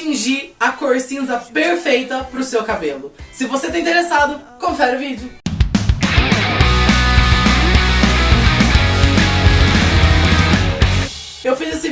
atingir a cor cinza perfeita pro seu cabelo. Se você tá interessado, confere o vídeo.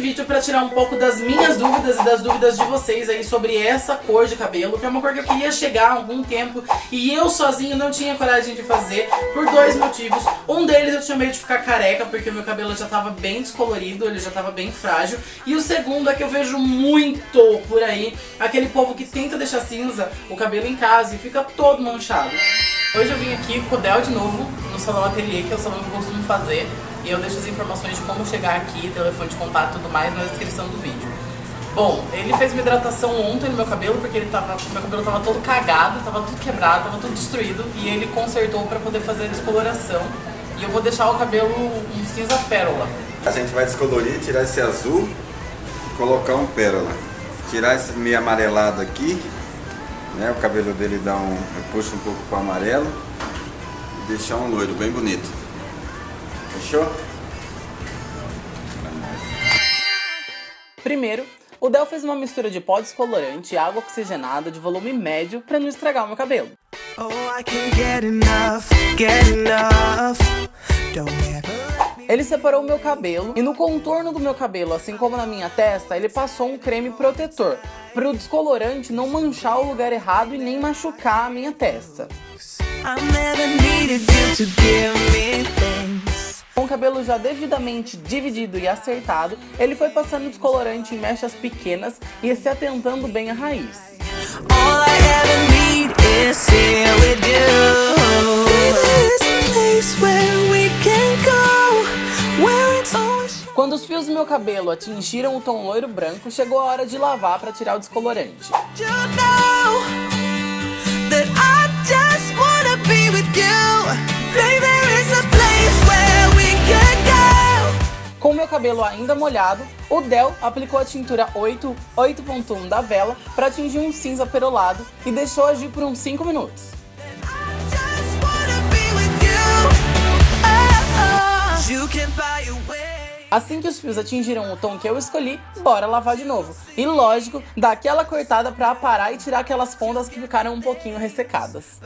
Vídeo pra tirar um pouco das minhas dúvidas e das dúvidas de vocês aí sobre essa cor de cabelo, que é uma cor que eu queria chegar há algum tempo e eu sozinho não tinha coragem de fazer por dois motivos. Um deles eu tinha medo de ficar careca, porque o meu cabelo já tava bem descolorido, ele já tava bem frágil. E o segundo é que eu vejo muito por aí aquele povo que tenta deixar cinza o cabelo em casa e fica todo manchado. Hoje eu vim aqui com o Del de novo, no Salão Ateliê, que é o salão que eu costumo fazer. E eu deixo as informações de como chegar aqui, telefone de contato e tudo mais na descrição do vídeo. Bom, ele fez uma hidratação ontem no meu cabelo, porque ele tava, meu cabelo tava todo cagado, tava tudo quebrado, tava tudo destruído. E ele consertou pra poder fazer a descoloração. E eu vou deixar o cabelo um cinza pérola. A gente vai descolorir, tirar esse azul e colocar um pérola. Tirar esse meio amarelado aqui, né? O cabelo dele dá um, puxa um pouco para amarelo e deixar um loiro bem bonito. Fechou? Primeiro, o Del fez uma mistura de pó descolorante e água oxigenada de volume médio para não estragar o meu cabelo. Oh, ele separou o meu cabelo e no contorno do meu cabelo, assim como na minha testa, ele passou um creme protetor para o descolorante não manchar o lugar errado e nem machucar a minha testa. Com o cabelo já devidamente dividido e acertado, ele foi passando descolorante em mechas pequenas e se atentando bem à raiz. Quando os fios do meu cabelo atingiram o tom loiro branco, chegou a hora de lavar para tirar o descolorante. You know o cabelo ainda molhado, o Del aplicou a tintura 8, 8.1 da vela para atingir um cinza perolado e deixou agir por uns 5 minutos. Assim que os fios atingiram o tom que eu escolhi, bora lavar de novo. E lógico, dar aquela cortada pra aparar e tirar aquelas pontas que ficaram um pouquinho ressecadas.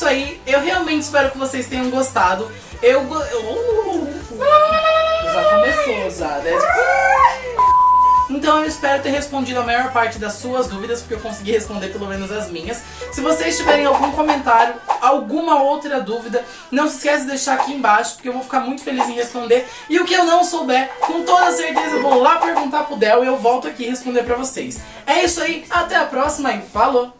Isso aí, eu realmente espero que vocês tenham gostado Eu... eu... Já começou já, né? Então eu espero ter respondido a maior parte das suas dúvidas, porque eu consegui responder pelo menos as minhas. Se vocês tiverem algum comentário, alguma outra dúvida, não se esqueça de deixar aqui embaixo, porque eu vou ficar muito feliz em responder. E o que eu não souber, com toda certeza eu vou lá perguntar pro Del e eu volto aqui responder pra vocês. É isso aí, até a próxima e falou!